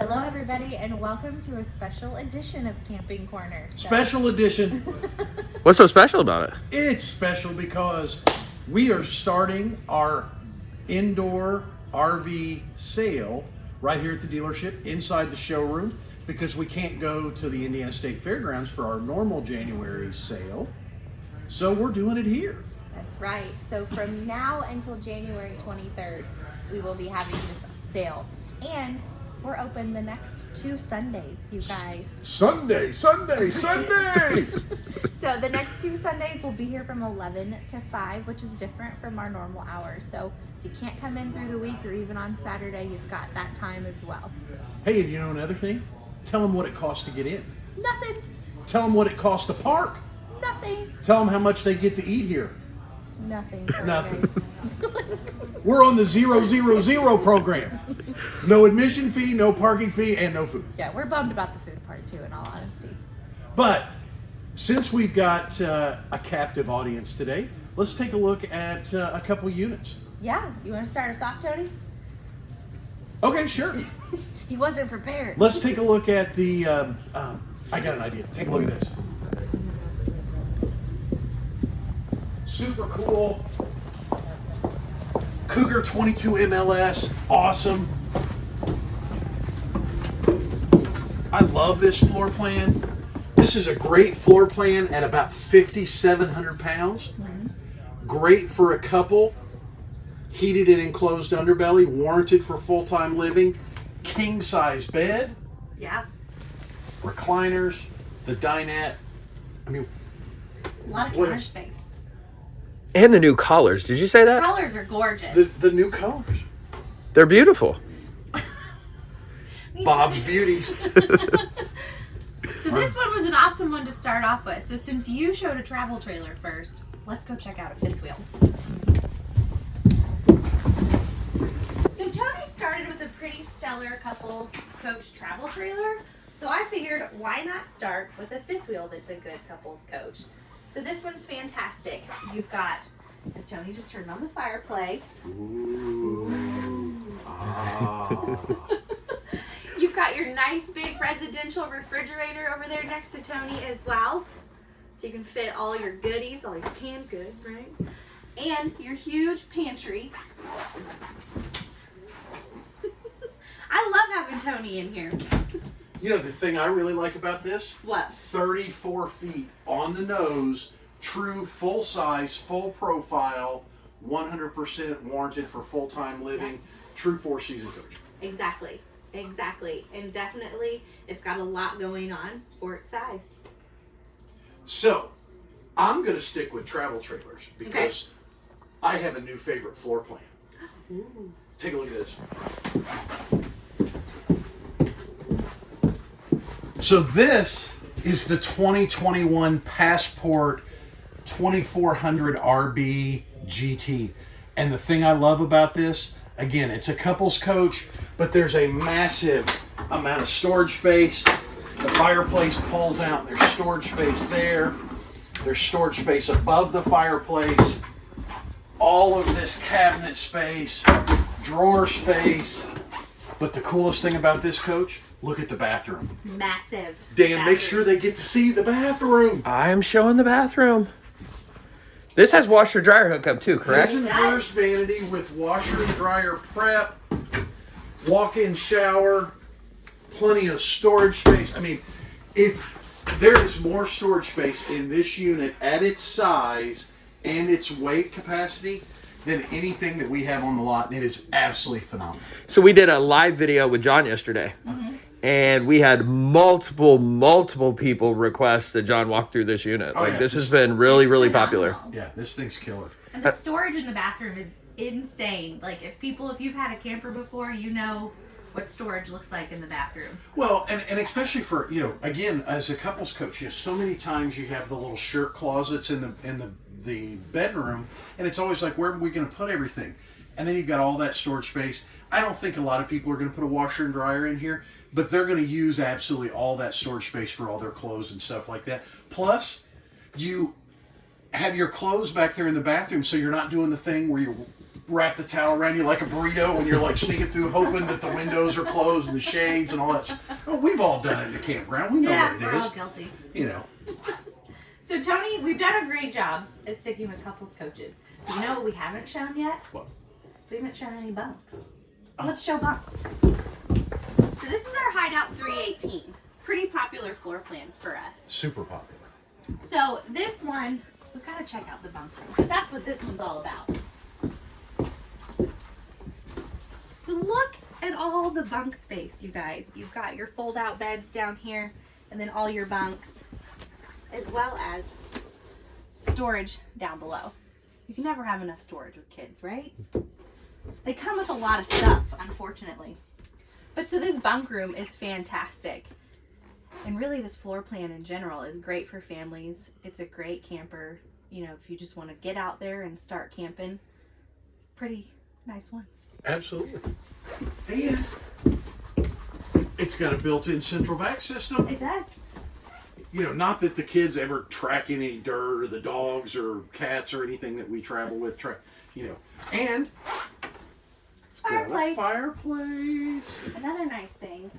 Hello, everybody, and welcome to a special edition of Camping Corner. So- Special edition. What's so special about it? it's special because we are starting our indoor RV sale right here at the dealership inside the showroom because we can't go to the Indiana State Fairgrounds for our normal January sale. So we're doing it here. That's right. So from now until January 23rd, we will be having this sale. And we're open the next two Sundays, you guys. Sunday, Sunday, Sunday. So the next two Sundays we'll be here from 11 to 5, which is different from our normal hours. So if you can't come in through the week or even on Saturday, you've got that time as well. hey, and you know another thing? Tell them what it costs to get in. Nothing, Tell them what it costs to park. nothing, Tell them how much they get to eat here. nothing. Nothing. We're on the zero zero zero program. No admission fee, no parking fee, and no food. yeah, we're bummed about the food part too, in all honesty. But since we've got uh, a captive audience today, let's take a look at uh, a couple units. Yeah, you want to start us off, Tony? Okay, sure. He wasn't prepared. Let's take a look at the. Um, um, I got an idea. Take a look at this. Super cool. Cougar 22 MLS. Awesome. I love this floor plan. This is a great floor plan at about 5,700 pounds. Great for a couple. Heated and enclosed underbelly, warranted for full time living. King size bed Yeah, recliners, the dinette. I mean, a lot of What counter is- space. And the new collars. Did you say that? The colors are gorgeous. the, the new colors. They're beautiful. Bob's. Beauties. So this one was an awesome one to start off with. So since you showed a travel trailer first, let's go check out a fifth wheel. So Tony started with a pretty stellar couples coach travel trailer. So I figured why not start with a fifth wheel that's a good couples coach. So this one's fantastic. You've got, as Tony just turned on the fireplace, Ah. Got your nice big residential refrigerator over there next to Tony as well. So you can fit all your goodies, all your canned goods, right? And your huge pantry. I love having Tony in here. You know, the thing I really like about this What? 34 feet on the nose, true full size, full profile, 100% warranted for full time living, true four season coach. Exactly. Exactly. And definitely it's got a lot going on for its size. So, I'm going to stick with travel trailers because I have a new favorite floor plan. Ooh. Take a look at this. So this is the 2021 Passport 2400 RB GT. And the thing I love about this, again, it's a couples coach, but there's a massive amount of storage space. The fireplace pulls out, there's storage space there. There's storage space above the fireplace. All of this cabinet space, drawer space. But the coolest thing about this coach, look at the bathroom. Massive. Dan, make sure they get to see the bathroom. I'm showing the bathroom. This has washer dryer hookup too, correct? Prison burst vanity with washer dryer prep, walk-in shower, plenty of storage space. I mean, if there is more storage space in this unit at its size and its weight capacity than anything that we have on the lot, and it is absolutely phenomenal. So we did a live video with John yesterday. Mm-hmm. And we had multiple, multiple people request that John walk through this unit. Oh, like yeah. this has been really, It's really popular. Yeah, this thing's killer. And the storage in the bathroom is insane. Like if people, if you've had a camper before, you know what storage looks like in the bathroom. Well, and, and especially for you know, again, as a couples coach, you know, so many times you have the little shirt closets in the in the the bedroom, and it's always like, where are we going to put everything? And then you've got all that storage space. I don't think a lot of people are going to put a washer and dryer in here, but they're going to use absolutely all that storage space for all their clothes and stuff like that. Plus, you have your clothes back there in the bathroom, so you're not doing the thing where you're wrap the towel around you like a burrito when you're like sneaking through, hoping that the windows are closed and the shades and all that. stuff. Oh, we've all done it in the campground. We know Yeah, what we're it all guilty. You know. So Tony, we've done a great job at sticking with couples coaches. But you know what we haven't shown yet? What? We haven't shown any bunks. So oh. let's show bunks. So this is our Hideout 318. Pretty popular floor plan for us. Super popular. So this one, we've got to check out the bunk room because that's what this one's all about. So look at all the bunk space, you guys. You've got your fold-out beds down here, and then all your bunks, as well as storage down below. You can never have enough storage with kids, right? They come with a lot of stuff, unfortunately. But so this bunk room is fantastic. And really, this floor plan in general is great for families. It's a great camper. You know, if you just want to get out there and start camping, pretty nice one. Absolutely. And it's got a built-in central vac system. It does. You know, not that the kids ever track any dirt or the dogs or cats or anything that we travel with. Tra- you know, and it's got a Fireplace. fireplace. Another nice thing,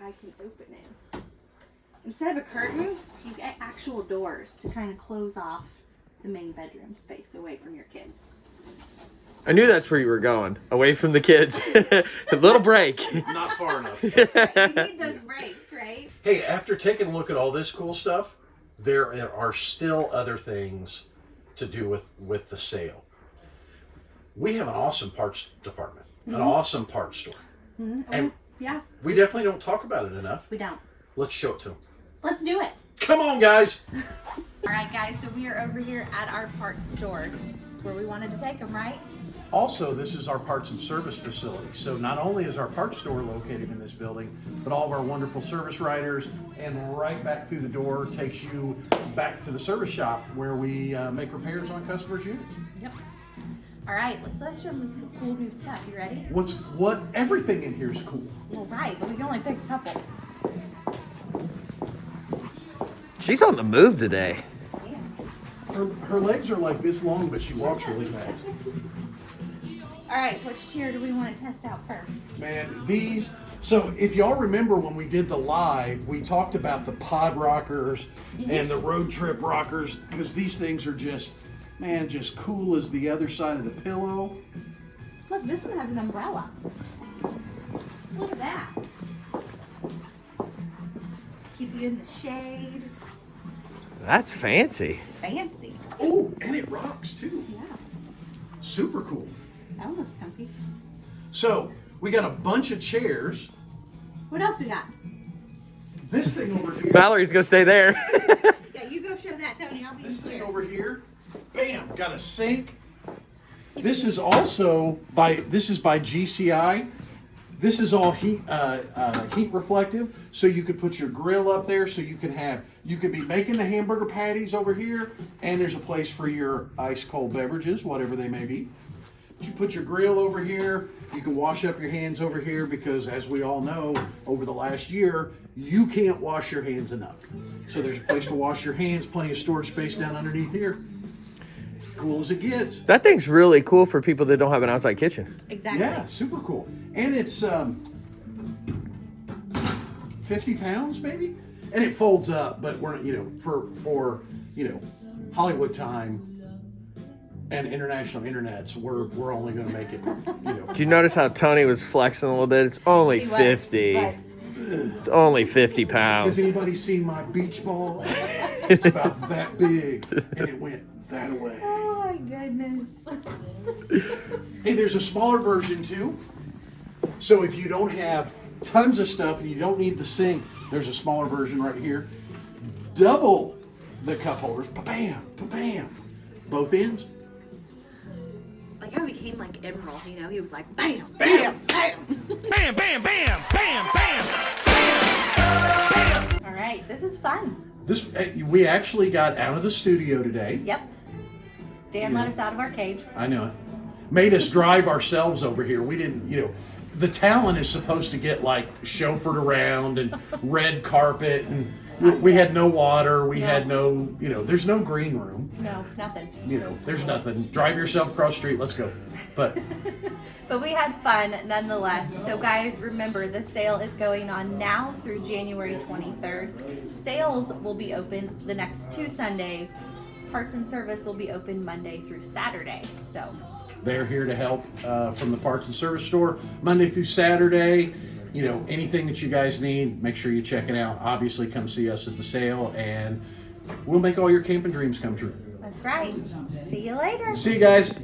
I can open it. Instead of a curtain, you get actual doors to kind of close off the main bedroom space away from your kids. I knew that's where you were going, away from the kids. a little break. Not far enough. you need those breaks, right? Hey, after taking a look at all this cool stuff, there are still other things to do with with the sale. We have an awesome parts department, an mm-hmm. awesome parts store, mm-hmm. and oh, Yeah, we definitely don't talk about it enough. we don't. Let's show it to them. Let's do it. Come on, guys. All right, guys, so we are over here at our parts store. It's where we wanted to take them, right? Also, this is our parts and service facility. So not only is our parts store located in this building, but all of our wonderful service writers and right back through the door takes you back to the service shop where we uh, make repairs on customers' units. Yep. All right, let's let's show them some cool new stuff. You ready? What's what? Everything in here is cool. Well, right, but we can only pick a couple. She's on the move today. Yeah. Her, her legs are like this long, but she walks really fast. All right, which chair do we want to test out first? Man, these. So if y'all remember when we did the live, we talked about the pod rockers and the road trip rockers because these things are just, man, just cool as the other side of the pillow. Look, this one has an umbrella. Look at that. Keep you in the shade. That's fancy. Fancy. Oh, and it rocks too. Yeah, Super cool. that one looks comfy. So we got a bunch of chairs. What else we got? This thing over here. Valerie's gonna stay there. Yeah, you go show that, Tony. I'll be This thing here. over here, bam, got a sink. This is also by this is by GCI. This is all heat uh, uh, heat reflective, so you could put your grill up there. So you can have you could be making the hamburger patties over here, and there's a place for your ice cold beverages, whatever they may be. You put your grill over here. You can wash up your hands over here because, as we all know, over the last year, you can't wash your hands enough. So there's a place to wash your hands, plenty of storage space down underneath here. Cool as it gets. that thing's really cool for people that don't have an outside kitchen. Exactly. Yeah, super cool. And it's um, 50 pounds maybe, and it folds up. But we're you know for for you know Hollywood time and international internets, we're we're only going to make it you know. Did you notice how Tony was flexing a little bit? It's only He 50. He's like, It's only 50 pounds. Has anybody seen my beach ball? It's about that big, and it went that way. oh my goodness. Hey, there's a smaller version too. So if you don't have tons of stuff and you don't need the sink, there's a smaller version right here. Double the cup holders. Bam, bam. Both ends. Like how he became like Emeril, you know? He was like, bam, Bam. bam. Bam, bam, bam, bam, bam. All right, this was fun. This we actually got out of the studio today. Yep. Dan let us out of our cage. I know it. Made us drive ourselves over here. We didn't, you know, the talent is supposed to get like chauffeured around and red carpet and we, had no water. We had no, you know, there's no green room. No, nothing. You know, there's nothing. Drive yourself across the street. Let's go. But But we had fun nonetheless. So, guys, remember the sale is going on now through January 23rd. Sales will be open the next two Sundays. Parts and Service will be open Monday through Saturday. So they're here to help uh, from the Parts and Service store Monday through Saturday. You know, anything that you guys need, make sure you check it out. Obviously, come see us at the sale and we'll make all your camping dreams come true. That's right. See you later. See you guys.